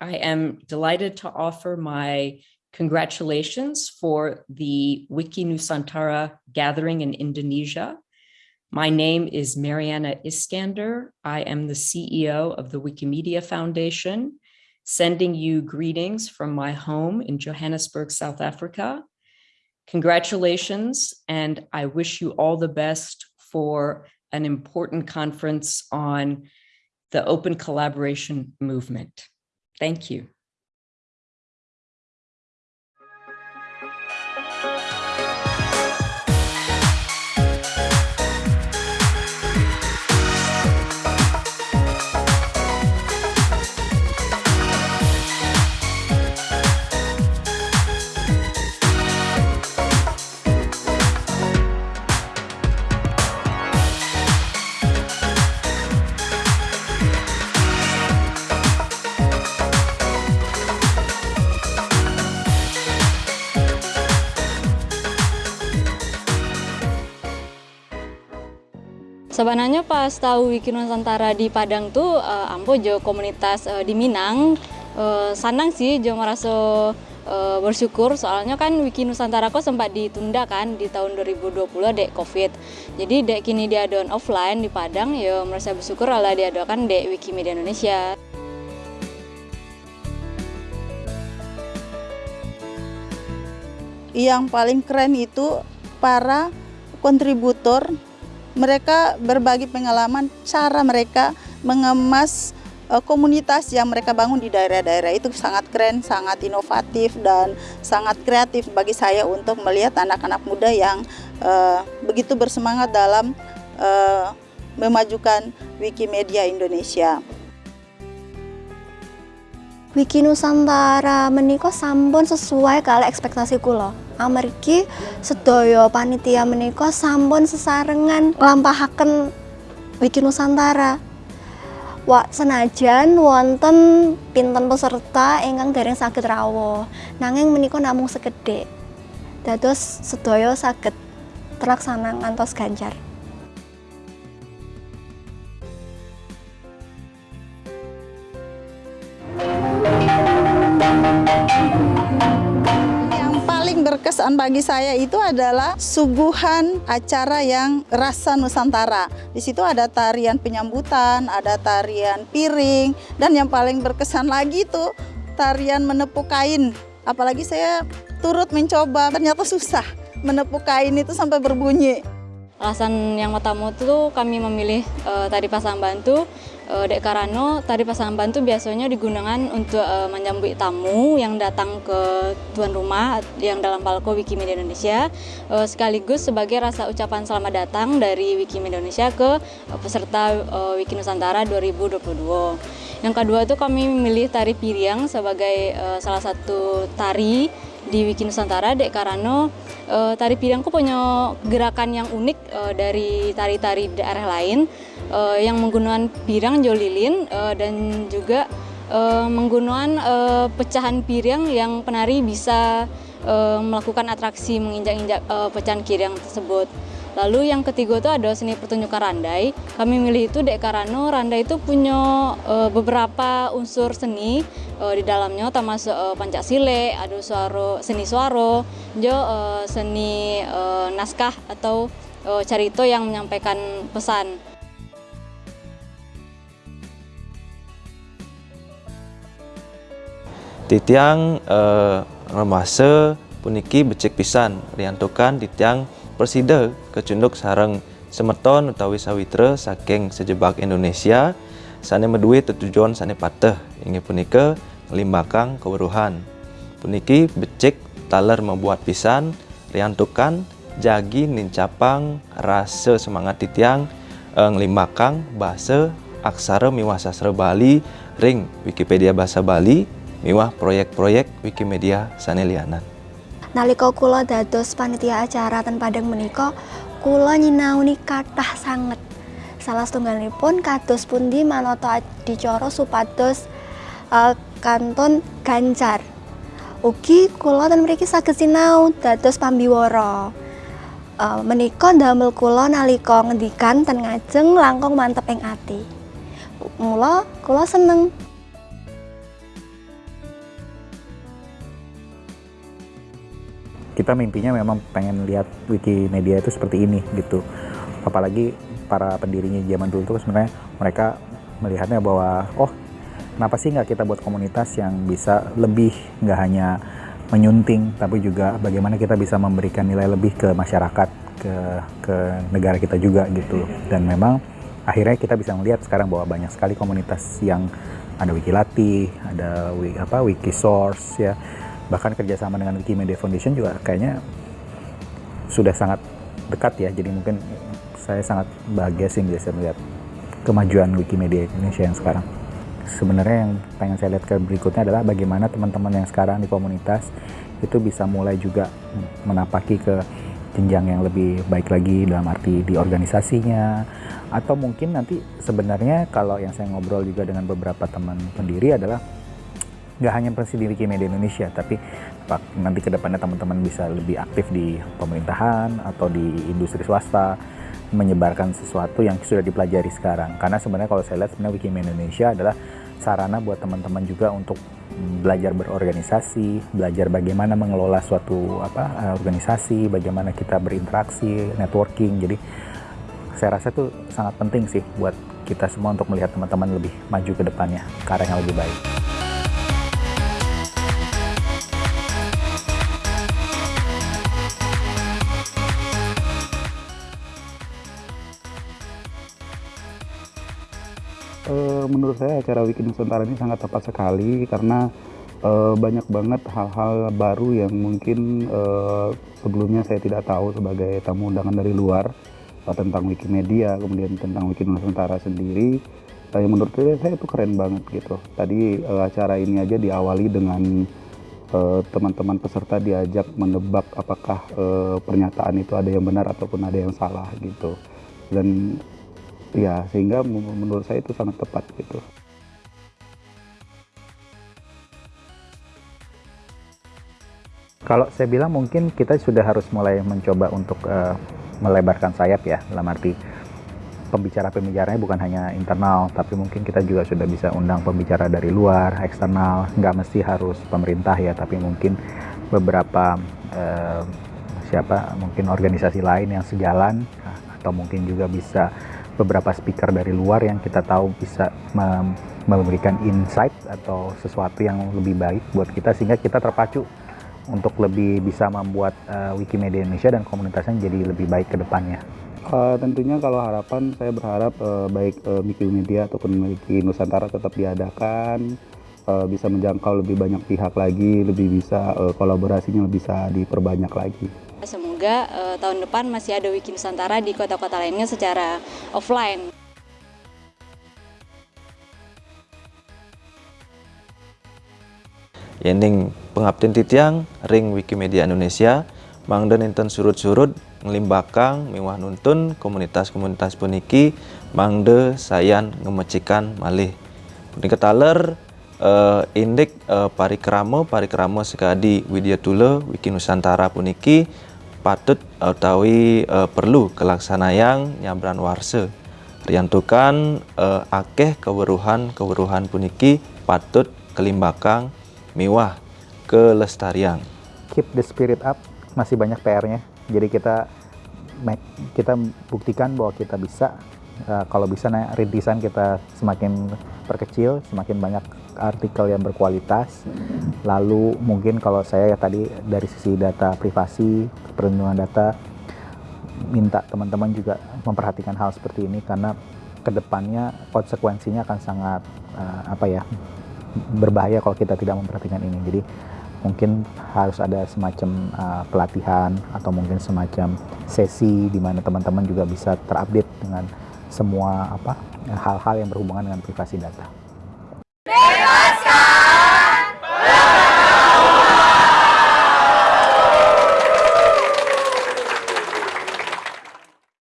I am delighted to offer my congratulations for the Wiki Nusantara gathering in Indonesia. My name is Mariana Iskander. I am the CEO of the Wikimedia Foundation, sending you greetings from my home in Johannesburg, South Africa. Congratulations, and I wish you all the best for an important conference on the open collaboration movement. Thank you. Sebenarnya pas tahu Wiki Nusantara di Padang tuh uh, Ambo jo komunitas uh, di Minang uh, senang sih jo merasa uh, bersyukur soalnya kan Wiki Nusantara kok sempat ditunda kan di tahun 2020 dek Covid. Jadi dek kini dia diadakan offline di Padang ya merasa bersyukur lah diadakan dek Wikimedia Indonesia. Yang paling keren itu para kontributor mereka berbagi pengalaman cara mereka mengemas uh, komunitas yang mereka bangun di daerah-daerah itu sangat keren, sangat inovatif dan sangat kreatif bagi saya untuk melihat anak-anak muda yang uh, begitu bersemangat dalam uh, memajukan Wikimedia Indonesia. Wiki Nusantara menika sampun sesuai kali ekspektasi kula. Amargi sedaya panitia menika sampun sesarengan nglampahaken Wiki Nusantara. Wak senajan wonten pinten peserta ingkang dereng saged rawuh, nanging menika namung sekedhik. Dados sedaya saged terlaksana ngantos ganjar. Berkesan bagi saya itu adalah suguhan acara yang rasa Nusantara. Di situ ada tarian penyambutan, ada tarian piring, dan yang paling berkesan lagi itu tarian menepuk kain. Apalagi saya turut mencoba, ternyata susah menepuk kain itu sampai berbunyi. Alasan yang utama itu kami memilih uh, tari pasang bantu uh, Dek Karano tari pasang bantu biasanya digunakan untuk uh, menyambut tamu yang datang ke tuan rumah yang dalam palko Wikimedia Indonesia. Uh, sekaligus sebagai rasa ucapan selamat datang dari Wikimedia Indonesia ke uh, peserta uh, Wiki Nusantara 2022. Yang kedua itu kami memilih tari piriang sebagai uh, salah satu tari di Wiki Nusantara. Dek Karano uh, tari Piriangku punya gerakan yang unik uh, dari tari-tari daerah lain uh, yang menggunakan pirang jolilin uh, dan juga uh, menggunakan uh, pecahan piring yang penari bisa uh, melakukan atraksi menginjak-injak uh, pecahan piring tersebut. Lalu yang ketiga itu ada seni pertunjukan randai. Kami milih itu Dek Karano. Randai itu punya uh, beberapa unsur seni uh, di dalamnya termasuk uh, pancasile, ada suara seni suaro, jo uh, seni uh, naskah atau uh, carito yang menyampaikan pesan. Titiang uh, remasa puniki becek pisan riantukan titiang Persida kecunduk sarang semeton utawi sawitra saking sejebak Indonesia sane medue tujuan sane patah ingin punika limbakang keweruhan. Puniki becek taler membuat pisan riantukan jagi nincapang rasa semangat titiang nglimbakang bahasa aksara miwah sastra Bali ring Wikipedia bahasa Bali miwah proyek-proyek Wikimedia sanelianan. Nalika kula dados panitia acara ten Padang menika kula nyinauni kathah sanget. Salah setunggalipun kados pundi manata adicara supados uh, kanton ganjar. Ugi kula ten mriki saged sinau dados pambiwara. Uh, menika ndamel kula nalika ngendikan ten ngajeng langkung mantep ing ati. Mula kula seneng kita mimpinya memang pengen lihat Wikimedia itu seperti ini gitu. Apalagi para pendirinya zaman dulu tuh sebenarnya mereka melihatnya bahwa oh kenapa sih nggak kita buat komunitas yang bisa lebih nggak hanya menyunting tapi juga bagaimana kita bisa memberikan nilai lebih ke masyarakat ke ke negara kita juga gitu. Dan memang akhirnya kita bisa melihat sekarang bahwa banyak sekali komunitas yang ada Wikilati, ada apa Wikisource ya bahkan kerjasama dengan Wikimedia Foundation juga kayaknya sudah sangat dekat ya. Jadi mungkin saya sangat bahagia sih bisa melihat kemajuan Wikimedia Indonesia yang sekarang. Sebenarnya yang pengen saya lihat ke berikutnya adalah bagaimana teman-teman yang sekarang di komunitas itu bisa mulai juga menapaki ke jenjang yang lebih baik lagi dalam arti di organisasinya. Atau mungkin nanti sebenarnya kalau yang saya ngobrol juga dengan beberapa teman pendiri adalah nggak hanya presiden Wikimedia Indonesia, tapi nanti ke depannya teman-teman bisa lebih aktif di pemerintahan atau di industri swasta, menyebarkan sesuatu yang sudah dipelajari sekarang. Karena sebenarnya kalau saya lihat sebenarnya Wikimedia Indonesia adalah sarana buat teman-teman juga untuk belajar berorganisasi, belajar bagaimana mengelola suatu apa organisasi, bagaimana kita berinteraksi, networking. Jadi saya rasa itu sangat penting sih buat kita semua untuk melihat teman-teman lebih maju ke depannya ke yang lebih baik. Uh, menurut saya acara Wiki Nusantara ini sangat tepat sekali karena uh, banyak banget hal-hal baru yang mungkin uh, sebelumnya saya tidak tahu sebagai tamu undangan dari luar tentang Wikimedia, kemudian tentang Wiki Nusantara sendiri. Uh, yang menurut saya, itu keren banget gitu. Tadi uh, acara ini aja diawali dengan teman-teman peserta diajak menebak apakah uh, pernyataan itu ada yang benar ataupun ada yang salah gitu. Dan ya sehingga menurut saya itu sangat tepat gitu. Kalau saya bilang mungkin kita sudah harus mulai mencoba untuk uh, melebarkan sayap ya dalam arti pembicara-pembicaranya bukan hanya internal tapi mungkin kita juga sudah bisa undang pembicara dari luar eksternal. Nggak mesti harus pemerintah ya tapi mungkin beberapa uh, siapa mungkin organisasi lain yang sejalan atau mungkin juga bisa beberapa speaker dari luar yang kita tahu bisa memberikan insight atau sesuatu yang lebih baik buat kita sehingga kita terpacu untuk lebih bisa membuat uh, Wikimedia Indonesia dan komunitasnya jadi lebih baik ke depannya. Uh, tentunya kalau harapan saya berharap uh, baik uh, Wikimedia ataupun Wiki Nusantara tetap diadakan, uh, bisa menjangkau lebih banyak pihak lagi, lebih bisa uh, kolaborasinya bisa diperbanyak lagi. Semoga uh, tahun depan masih ada Wiki Nusantara di kota-kota lainnya secara offline. Yening pengabdian titiang ring Wikimedia Indonesia mangden inten surut-surut ngelimbakang miwah nuntun komunitas-komunitas puniki mangde sayan ngemecikan malih punika taler uh, indik uh, parikramo parikramo sekadi Widya Tule Wiki Nusantara puniki patut utawi uh, perlu kelaksanaan nyabran warse riantukan uh, akeh keweruhan-keweruhan puniki patut kelimbakang miwah kelestarian. Keep the spirit up masih banyak PR-nya jadi kita kita buktikan bahwa kita bisa uh, kalau bisa nah, rintisan kita semakin perkecil semakin banyak artikel yang berkualitas. Lalu mungkin kalau saya ya tadi dari sisi data privasi, perlindungan data, minta teman-teman juga memperhatikan hal seperti ini karena ke depannya konsekuensinya akan sangat uh, apa ya berbahaya kalau kita tidak memperhatikan ini. Jadi mungkin harus ada semacam uh, pelatihan atau mungkin semacam sesi di mana teman-teman juga bisa terupdate dengan semua apa hal-hal yang berhubungan dengan privasi data.